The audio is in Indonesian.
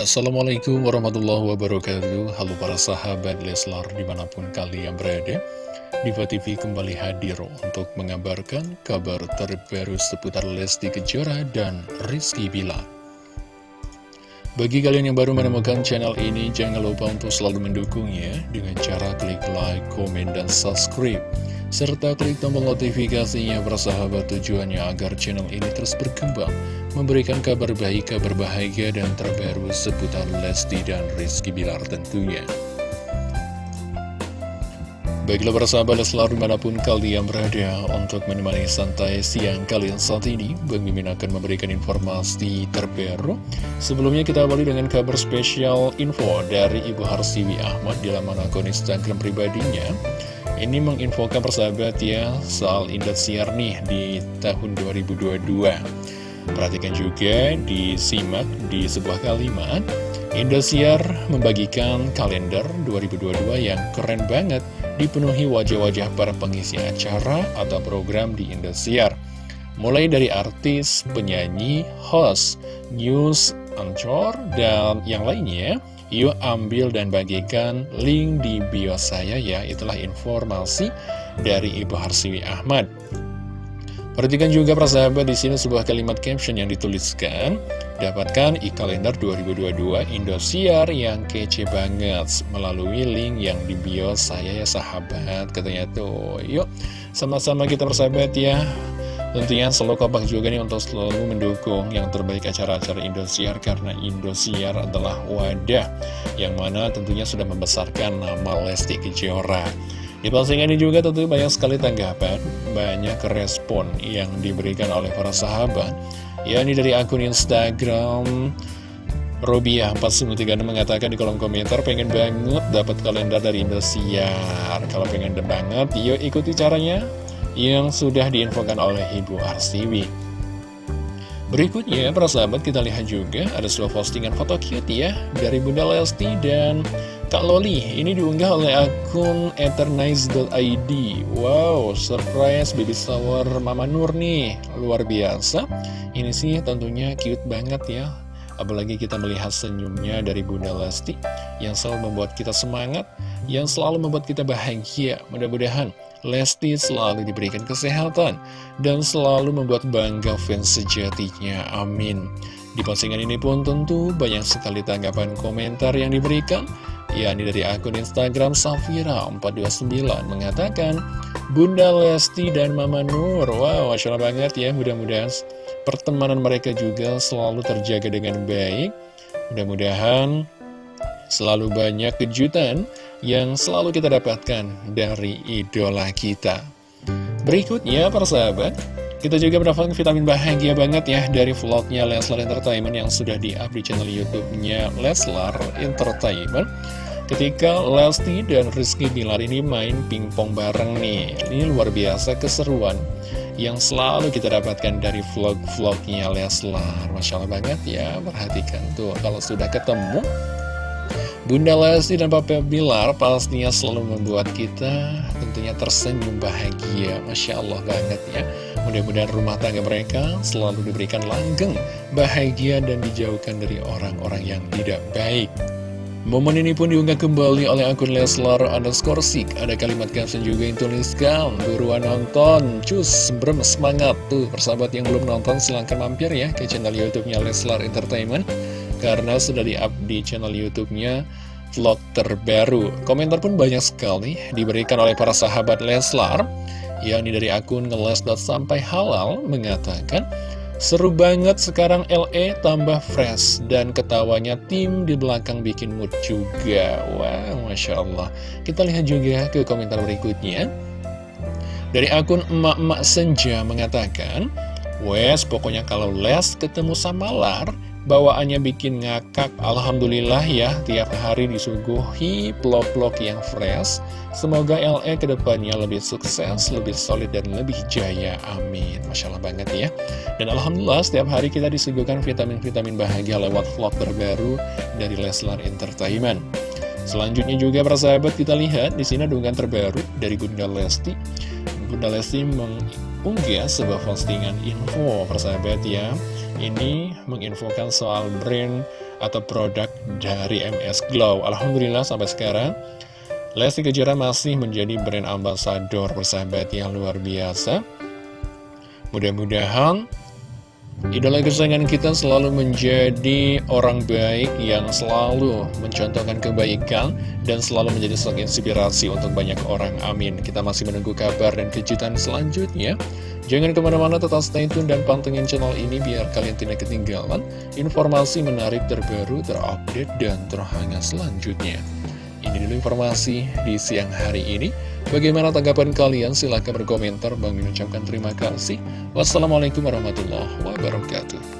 Assalamualaikum warahmatullahi wabarakatuh. Halo para sahabat Leslar di mana pun kalian berada Diva TV kembali hadir untuk mengabarkan kabar terbaru seputar Lesti Kejora dan Rizky Bilar Bagi kalian yang baru menemukan channel ini jangan lupa untuk selalu mendukungnya dengan cara klik like, komen, dan subscribe serta klik tombol notifikasinya bersahabat tujuannya agar channel ini terus berkembang, memberikan kabar baik, kabar bahagia, dan terbaru seputar Lesti dan Rizky Bilar tentunya. Baiklah bersahabat selalu di mana pun kalian berada untuk menemani santai siang kalian saat ini. Bang Mimin akan memberikan informasi terbaru. Sebelumnya kita awali dengan kabar spesial info dari Ibu Harsiwi Ahmad di laman akun Instagram pribadinya. Ini menginfokan persahabat ya soal Indosiar nih di tahun 2022 Perhatikan juga disimak di sebuah kalimat Indosiar membagikan kalender 2022 yang keren banget Dipenuhi wajah-wajah para pengisi acara atau program di Indosiar. Mulai dari artis, penyanyi, host, news, anchor, dan yang lainnya Yuk ambil dan bagikan link di bio saya ya. Itulah informasi dari Ibu Harsiwi Ahmad. Perhatikan juga persahabat di sini sebuah kalimat caption yang dituliskan Dapatkan e-kalender 2022 Indosiar yang kece banget Melalui link yang di bio saya ya sahabat Katanya tuh yuk sama-sama kita persahabat ya Tentunya selalu kompak juga nih untuk selalu mendukung yang terbaik acara-acara Indosiar karena Indosiar adalah wadah yang mana tentunya sudah membesarkan nama Lesti Kejora. Di postingan ini juga tentu banyak sekali tanggapan, banyak respon yang diberikan oleh para sahabat. Ya ini dari akun Instagram Robiah 413 mengatakan di kolom komentar pengen banget dapat kalender dari Indosiar. Kalau pengen banget, yuk ikuti caranya yang sudah diinfokan oleh Ibu Arsiwi. Berikutnya, para sahabat kita lihat juga ada sebuah postingan foto cute ya dari Bunda Lesti dan Kak Loli. Ini diunggah oleh akun eternize.id. Wow, surprise baby shower Mama Nur nih, luar biasa. Ini sih tentunya cute banget ya. Apalagi kita melihat senyumnya dari Bunda Lesti yang selalu membuat kita semangat, yang selalu membuat kita bahagia. Mudah-mudahan Lesti selalu diberikan kesehatan dan selalu membuat bangga fans sejatinya. Amin. Di postingan ini pun tentu banyak sekali tanggapan komentar yang diberikan yakni dari akun Instagram Safira429 mengatakan Bunda Lesti dan Mama Nur Wow, Masya Allah banget ya Mudah-mudahan pertemanan mereka juga selalu terjaga dengan baik Mudah-mudahan selalu banyak kejutan yang selalu kita dapatkan dari idola kita. Berikutnya, para sahabat, kita juga mendapatkan vitamin bahagia banget ya dari vlognya Leslar Entertainment yang sudah di-up di channel YouTube-nya Leslar Entertainment. Ketika Lesti dan Rizky Bilar ini main pingpong bareng nih, ini luar biasa keseruan yang selalu kita dapatkan dari vlog-vlognya Leslar. Masya Allah banget ya, perhatikan tuh kalau sudah ketemu Bunda Lesti dan Papa Bilar pastinya selalu membuat kita tentunya tersenyum bahagia. Masya Allah banget ya. Mudah-mudahan rumah tangga mereka selalu diberikan langgeng, bahagia, dan dijauhkan dari orang-orang yang tidak baik. Momen ini pun diunggah kembali oleh akun Leslar underscore sik. Ada kalimat caption juga yang tuliskan, buruan nonton, cus, brem, semangat. Tuh, persahabat yang belum nonton silahkan mampir ya ke channel Youtube-nya Leslar Entertainment karena sudah di-up di channel YouTube-nya vlog terbaru. Komentar pun banyak sekali diberikan oleh para sahabat Leslar, yakni dari akun ngeles sampai halal mengatakan, Seru banget sekarang LE tambah fresh dan ketawanya tim di belakang bikin mood juga. Wow, Masya Allah. Kita lihat juga ke komentar berikutnya. Dari akun emak-emak senja mengatakan, Wes, pokoknya kalau les ketemu sama Lar, bawaannya bikin ngakak Alhamdulillah ya tiap hari disuguhi vlog-vlog yang fresh. Semoga LE ke depannya lebih sukses lebih solid dan lebih jaya amin. Masya Allah banget ya. Dan Alhamdulillah setiap hari kita disuguhkan vitamin-vitamin bahagia lewat vlog terbaru dari Leslar Entertainment. Selanjutnya juga persahabat kita lihat di sini unggahan terbaru dari Bunda Lesti. Bunda Lesti mengunggah sebuah postingan info persahabat ya ini menginfokan soal brand atau produk dari MS Glow. Alhamdulillah sampai sekarang Lesti Kejora masih menjadi brand ambassador persahabat yang luar biasa. Mudah-mudahan Idola kesayangan kita selalu menjadi orang baik yang selalu mencontohkan kebaikan dan selalu menjadi sosok inspirasi untuk banyak orang. Amin. Kita masih menunggu kabar dan kejutan selanjutnya. Jangan ke mana-mana tetap stay tune dan pantengin channel ini biar kalian tidak ketinggalan informasi menarik terbaru, terupdate, dan terhangat selanjutnya. Ini dulu informasi di siang hari ini. Bagaimana tanggapan kalian? Silahkan berkomentar. Bang mengucapkan terima kasih. Wassalamualaikum warahmatullahi wabarakatuh.